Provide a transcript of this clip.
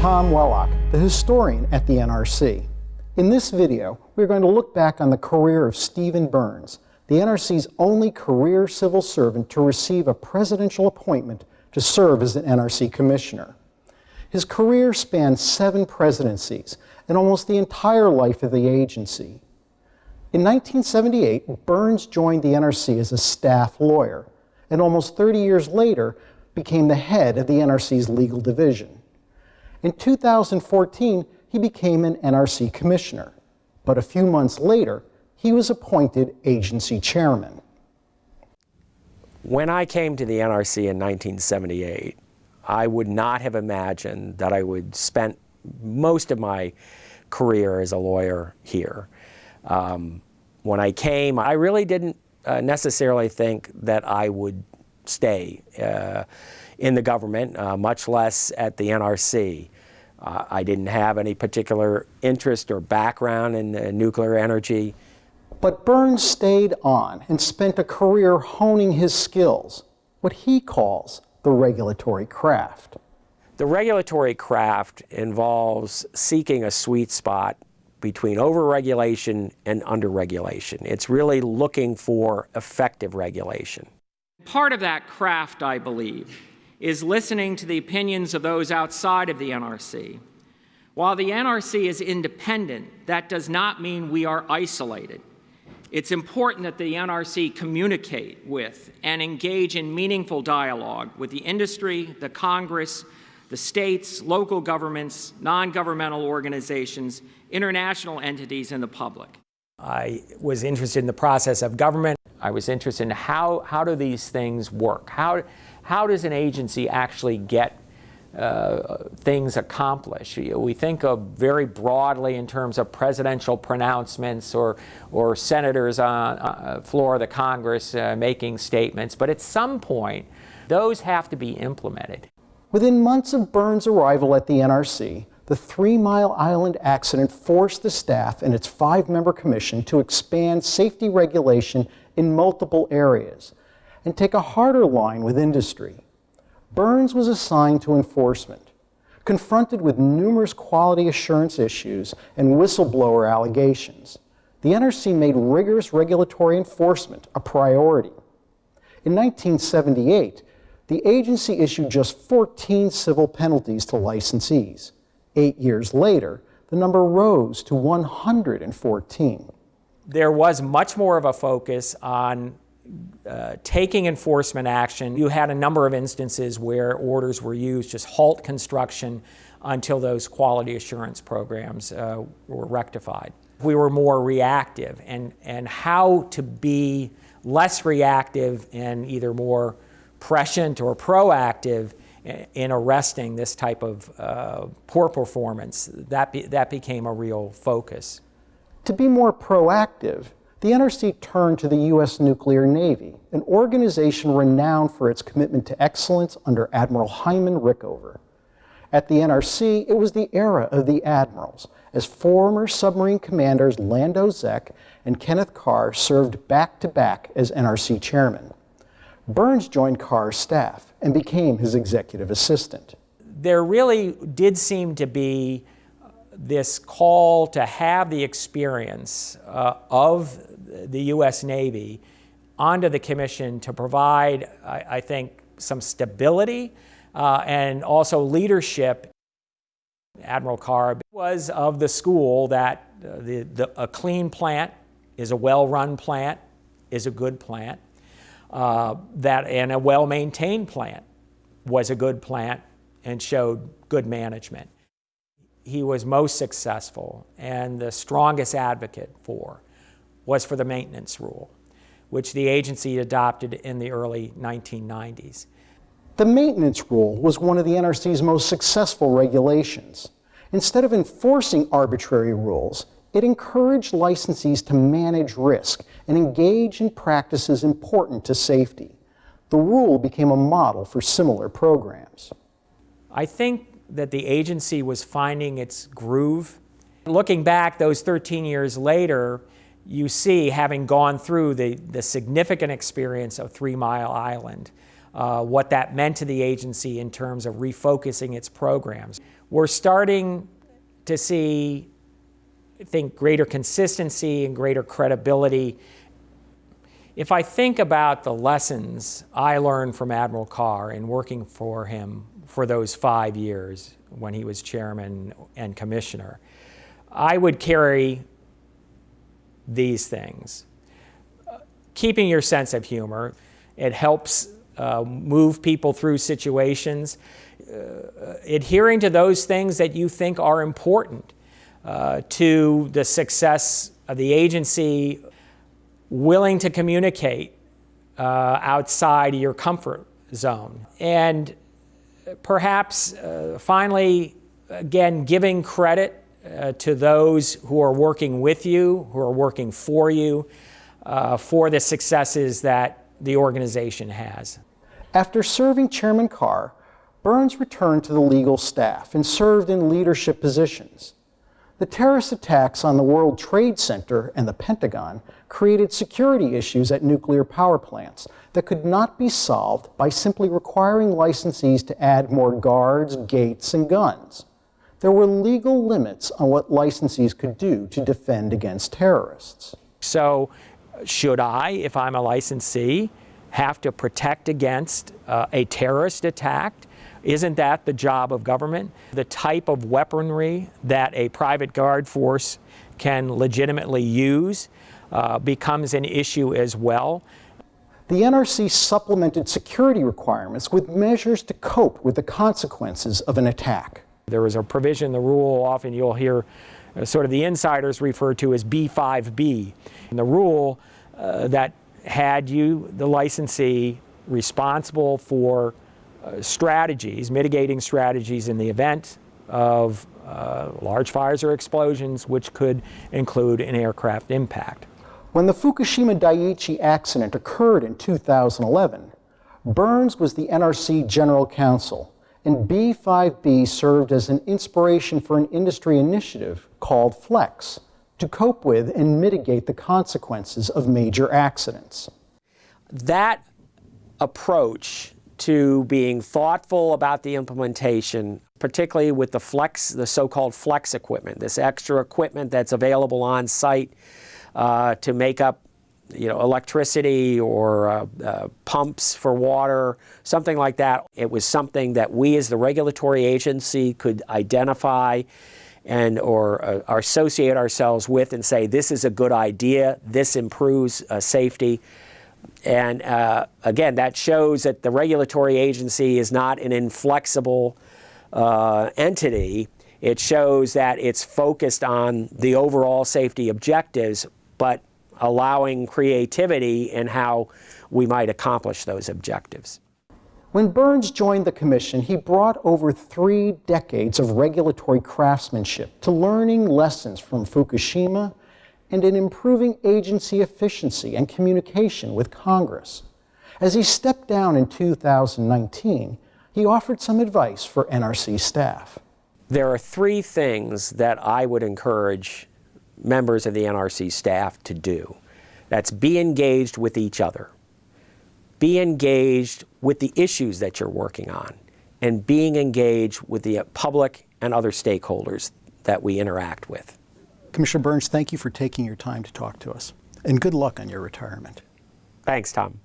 Tom Wellock, the historian at the NRC. In this video, we're going to look back on the career of Stephen Burns, the NRC's only career civil servant to receive a presidential appointment to serve as an NRC commissioner. His career spanned seven presidencies and almost the entire life of the agency. In 1978, Burns joined the NRC as a staff lawyer, and almost 30 years later became the head of the NRC's legal division. In 2014, he became an NRC commissioner, but a few months later, he was appointed agency chairman. When I came to the NRC in 1978, I would not have imagined that I would spend most of my career as a lawyer here. Um, when I came, I really didn't uh, necessarily think that I would stay uh, in the government, uh, much less at the NRC. Uh, I didn't have any particular interest or background in nuclear energy. But Burns stayed on and spent a career honing his skills, what he calls the regulatory craft. The regulatory craft involves seeking a sweet spot between overregulation and underregulation. It's really looking for effective regulation. Part of that craft, I believe, is listening to the opinions of those outside of the NRC. While the NRC is independent, that does not mean we are isolated. It's important that the NRC communicate with and engage in meaningful dialogue with the industry, the Congress, the states, local governments, non-governmental organizations, international entities, and the public. I was interested in the process of government. I was interested in how, how do these things work? How, how does an agency actually get uh, things accomplished. We think of very broadly in terms of presidential pronouncements or, or senators on uh, floor of the Congress uh, making statements, but at some point, those have to be implemented. Within months of Burns' arrival at the NRC, the Three Mile Island accident forced the staff and its five-member commission to expand safety regulation in multiple areas and take a harder line with industry. Burns was assigned to enforcement. Confronted with numerous quality assurance issues and whistleblower allegations, the NRC made rigorous regulatory enforcement a priority. In 1978, the agency issued just 14 civil penalties to licensees. Eight years later, the number rose to 114. There was much more of a focus on uh, taking enforcement action. You had a number of instances where orders were used, just halt construction until those quality assurance programs uh, were rectified. We were more reactive and, and how to be less reactive and either more prescient or proactive in arresting this type of uh, poor performance, that, be, that became a real focus. To be more proactive, the NRC turned to the U.S. Nuclear Navy, an organization renowned for its commitment to excellence under Admiral Hyman Rickover. At the NRC, it was the era of the admirals, as former submarine commanders Lando Zech and Kenneth Carr served back-to-back -back as NRC chairman. Burns joined Carr's staff and became his executive assistant. There really did seem to be this call to have the experience uh, of the U.S. Navy onto the commission to provide, I, I think, some stability uh, and also leadership. Admiral Carr was of the school that uh, the, the, a clean plant is a well-run plant, is a good plant, uh, that and a well-maintained plant was a good plant and showed good management. He was most successful and the strongest advocate for was for the maintenance rule, which the agency adopted in the early 1990s. The maintenance rule was one of the NRC's most successful regulations. Instead of enforcing arbitrary rules, it encouraged licensees to manage risk and engage in practices important to safety. The rule became a model for similar programs. I think that the agency was finding its groove. Looking back those 13 years later, you see, having gone through the, the significant experience of Three Mile Island, uh, what that meant to the agency in terms of refocusing its programs. We're starting to see, think, greater consistency and greater credibility. If I think about the lessons I learned from Admiral Carr in working for him for those five years when he was chairman and commissioner, I would carry these things. Keeping your sense of humor, it helps uh, move people through situations. Uh, adhering to those things that you think are important uh, to the success of the agency, willing to communicate uh, outside your comfort zone. And perhaps uh, finally, again, giving credit uh, to those who are working with you, who are working for you, uh, for the successes that the organization has. After serving Chairman Carr, Burns returned to the legal staff and served in leadership positions. The terrorist attacks on the World Trade Center and the Pentagon created security issues at nuclear power plants that could not be solved by simply requiring licensees to add more guards, gates, and guns. There were legal limits on what licensees could do to defend against terrorists. So, should I, if I'm a licensee, have to protect against uh, a terrorist attack? Isn't that the job of government? The type of weaponry that a private guard force can legitimately use uh, becomes an issue as well. The NRC supplemented security requirements with measures to cope with the consequences of an attack. There is a provision in the rule, often you'll hear uh, sort of the insiders refer to as B5B. And the rule uh, that had you, the licensee, responsible for strategies, mitigating strategies in the event of uh, large fires or explosions, which could include an aircraft impact. When the Fukushima Daiichi accident occurred in 2011, Burns was the NRC General Counsel, and B5B served as an inspiration for an industry initiative called FLEX to cope with and mitigate the consequences of major accidents. That approach to being thoughtful about the implementation, particularly with the flex, the so-called flex equipment, this extra equipment that's available on site uh, to make up you know, electricity or uh, uh, pumps for water, something like that. It was something that we as the regulatory agency could identify and or, uh, associate ourselves with and say this is a good idea, this improves uh, safety. And uh, again, that shows that the regulatory agency is not an inflexible uh, entity. It shows that it's focused on the overall safety objectives, but allowing creativity in how we might accomplish those objectives. When Burns joined the Commission, he brought over three decades of regulatory craftsmanship to learning lessons from Fukushima and in improving agency efficiency and communication with Congress. As he stepped down in 2019, he offered some advice for NRC staff. There are three things that I would encourage members of the NRC staff to do. That's be engaged with each other, be engaged with the issues that you're working on, and being engaged with the public and other stakeholders that we interact with. Commissioner Burns, thank you for taking your time to talk to us, and good luck on your retirement. Thanks, Tom.